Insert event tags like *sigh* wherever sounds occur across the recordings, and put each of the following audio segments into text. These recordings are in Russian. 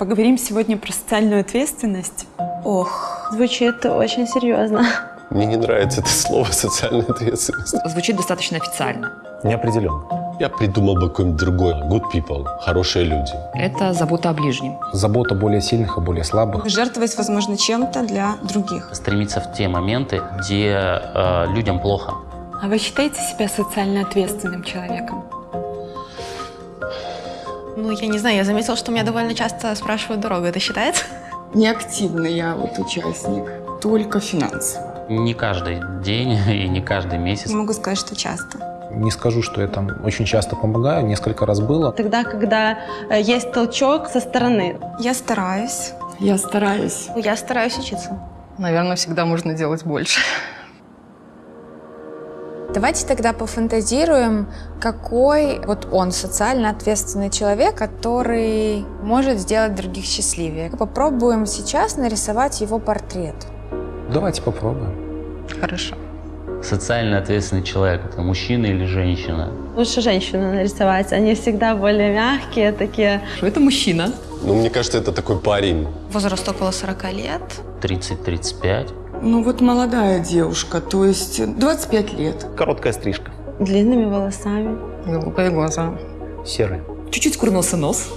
Поговорим сегодня про социальную ответственность. Ох, звучит очень серьезно. Мне не нравится это слово «социальная ответственность». Звучит достаточно официально. Неопределенно. Я придумал бы какое-нибудь другое. Good people, хорошие люди. Это забота о ближнем. Забота более сильных и более слабых. Жертвовать, возможно, чем-то для других. Стремиться в те моменты, где э, людям плохо. А вы считаете себя социально ответственным человеком? Ну, я не знаю, я заметила, что меня довольно часто спрашивают дорогу. Это считается? Неактивный я вот участник, только финансово. Не каждый день *laughs* и не каждый месяц. Не могу сказать, что часто. Не скажу, что я там очень часто помогаю, несколько раз было. Тогда, когда э, есть толчок со стороны. Я стараюсь. Я стараюсь. Я стараюсь учиться. Наверное, всегда можно делать больше. *laughs* Давайте тогда пофантазируем, какой вот он социально ответственный человек, который может сделать других счастливее. Попробуем сейчас нарисовать его портрет. Давайте попробуем. Хорошо. Социально ответственный человек – это мужчина или женщина? Лучше женщину нарисовать. Они всегда более мягкие, такие. Это мужчина. Ну, мне кажется, это такой парень. Возраст около 40 лет. 30-35. Ну вот молодая девушка, то есть 25 лет. Короткая стрижка. Длинными волосами. Голубые глаза. Серый. Чуть-чуть скурнулся нос.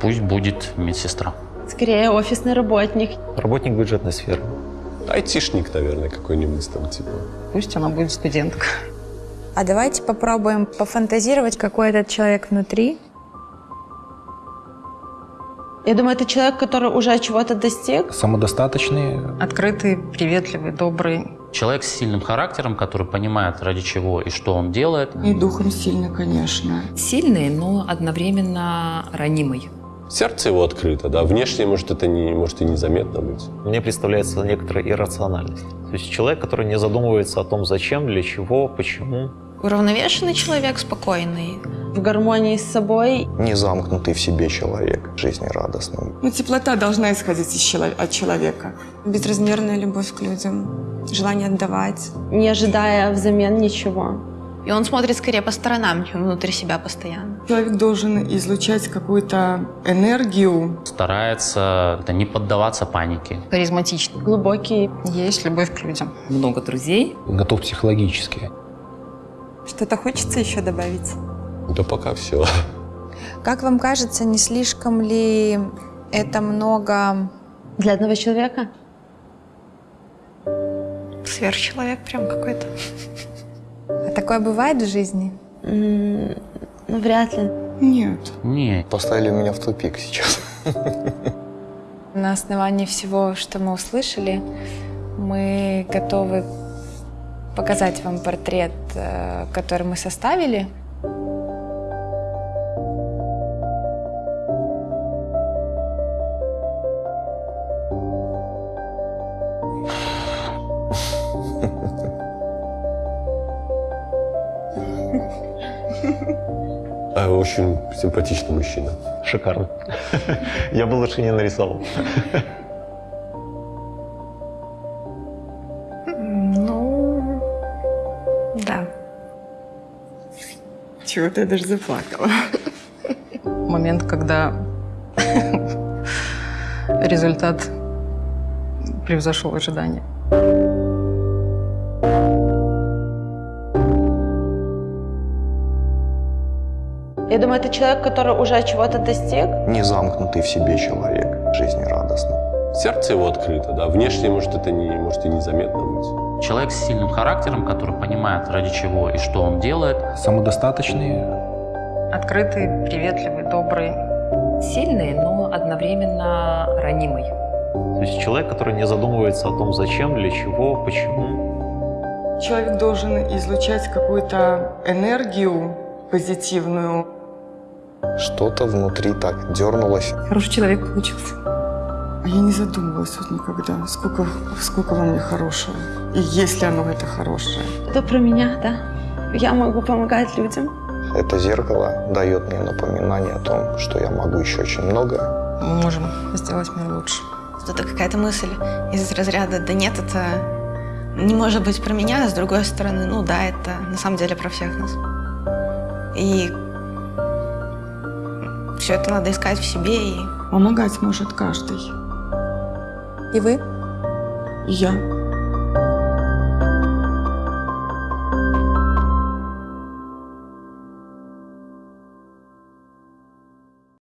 Пусть будет медсестра. Скорее офисный работник. Работник бюджетной сферы. Айтишник, наверное, какой-нибудь там, типа. Пусть она будет студентка. А давайте попробуем пофантазировать, какой этот человек внутри. Я думаю, это человек, который уже чего-то достиг. Самодостаточный. Открытый, приветливый, добрый. Человек с сильным характером, который понимает, ради чего и что он делает. И духом сильно, конечно. Сильный, но одновременно ранимый. Сердце его открыто, да. Внешне, может, это не, может и незаметно быть. Мне представляется некоторая иррациональность. То есть человек, который не задумывается о том, зачем, для чего, почему. Уравновешенный человек, спокойный. В гармонии с собой. Не замкнутый в себе человек, жизнерадостный. Ну, теплота должна исходить из чело- от человека. Безразмерная любовь к людям. Желание отдавать. Не ожидая взамен ничего. И он смотрит скорее по сторонам, чем внутрь себя постоянно. Человек должен излучать какую-то энергию. Старается это, не поддаваться панике. Харизматичный. Глубокий. Есть любовь к людям. Много друзей. Готов психологически. Что-то хочется еще добавить? Да пока все. Как вам кажется, не слишком ли это много... Для одного человека? Сверхчеловек прям какой-то. А такое бывает в жизни? Ну, вряд ли. Нет. Нет. Поставили меня в тупик сейчас. *laughs* На основании всего, что мы услышали, мы готовы показать вам портрет, э, который мы составили. Очень симпатичный мужчина. Шикарно. *laughs* Я бы лучше не нарисовал. Ну, да. Чего-то я даже заплакала. Момент, когда *laughs* результат превзошел ожидания. Я думаю, это человек, который уже чего-то достиг. Не замкнутый в себе человек, жизнерадостный. Сердце его открыто, да. Внешне, может, это не, может и незаметно быть. Человек с сильным характером, который понимает, ради чего и что он делает. Самодостаточный. Открытый, приветливый, добрый. Сильный, но одновременно ранимый. То есть человек, который не задумывается о том, зачем, для чего, почему. Человек должен излучать какую-то энергию позитивную. Что-то внутри так дернулось. Хороший человек получился. А я не задумывалась вот никогда, сколько, сколько во мне хорошего. И есть ли оно это хорошее. Это про меня, да? Я могу помогать людям. Это зеркало дает мне напоминание о том, что я могу еще очень много. Мы можем сделать мир лучше. Это какая-то мысль из разряда «да нет, это не может быть про меня», а с другой стороны, ну да, это на самом деле про всех нас. И все это надо искать в себе и Помогать может каждый. И вы? И я.